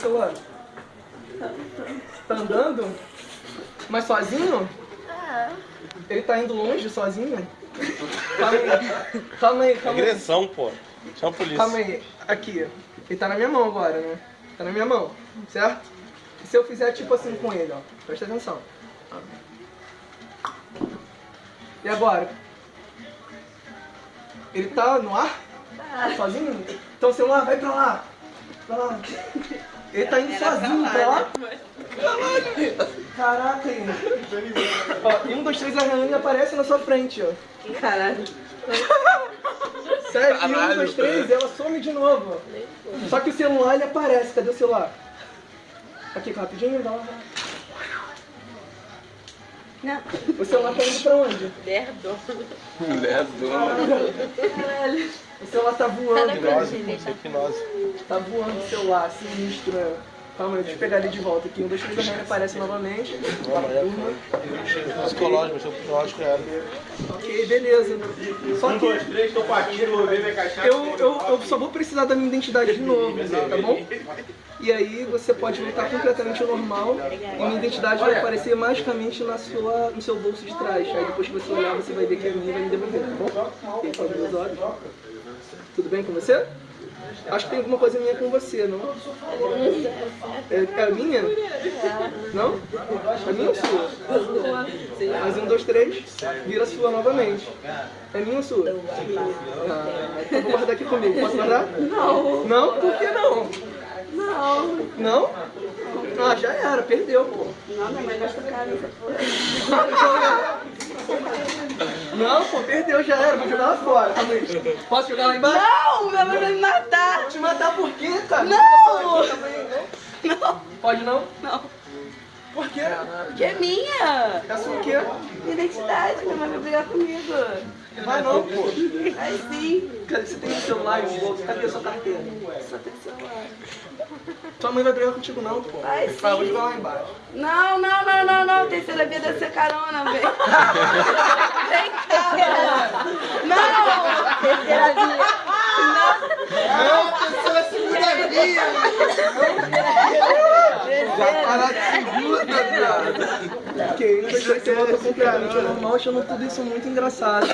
celular? Tá andando? Mas sozinho? É. Ele tá indo longe sozinho? Calma aí, calma aí, calma aí. Agressão, pô. Chama a polícia. Calma aí, aqui. Ele tá na minha mão agora, né? Tá na minha mão, certo? E se eu fizer tipo assim com ele, ó? Presta atenção. E agora? Ele tá no ar? Sozinho? Então o celular vai pra lá. Pra lá. Ele tá indo sozinho pra lá. Caralho! Caraca, aí. Ó, e um, dois, três, arranhando e aparece na sua frente, ó. Caralho. Sério, e um, Caralho, dois, três, ela some de novo. Só que o celular ele aparece. Cadê o celular? Aqui, rapidinho, dá uma. Não. O celular tá indo pra onde? Merda. Mulher do... Caralho. O celular tá voando, Hipnose, pô. Isso é hipnose. Tá voando o celular, sinistro, né? Calma aí, deixa eu pegar ele de volta aqui. Um, dois, três, arranha aparece novamente. Psicológico, mas o psicológico era. Ok, beleza. Só que três, tô partindo, vou beber minha cachaça. eu, eu, eu só vou precisar da minha identidade de novo, tá bom? E aí você pode voltar completamente ao normal e minha identidade vai aparecer magicamente na sua, no seu bolso de trás. Aí depois que você olhar, você vai ver que é minha e vai me devolver, tá bom? Fecha meus olhos. Tudo bem com você? Acho que tem alguma coisa minha com você, não? É, é a minha? Não? É minha ou sua? Mais um, dois, três, vira sua novamente. É minha ou sua? Ah, então vou guardar aqui comigo. Posso guardar? Não. Não? Por que não? Não. Não? Ah, já era, perdeu, pô. Não, minha mãe dessa porra. Não, pô, perdeu, já era, vou jogar lá fora. Calma aí. Posso jogar lá embaixo? Não, minha mãe vai me matar. Te matar por quê, cara? Não. Não. Pode não? Não. Por quê? Que é minha. É sua o quê? Identidade, minha mãe vai brigar comigo. Vai não, pô. Aí sim. Cadê? Você tem o celular e o bolso? Cadê a sua carteira? Só tem celular. Sua mãe vai brigar contigo não, pô. Vai Vai, vou sim. jogar lá embaixo. Não, não, não, não, não. Terceira vida é ser carona, vem. Terceira via. Não. Terceira, segunda via! De segunda, cara. Ok, não sei se você voltou completamente ao normal, achando tudo isso muito engraçado.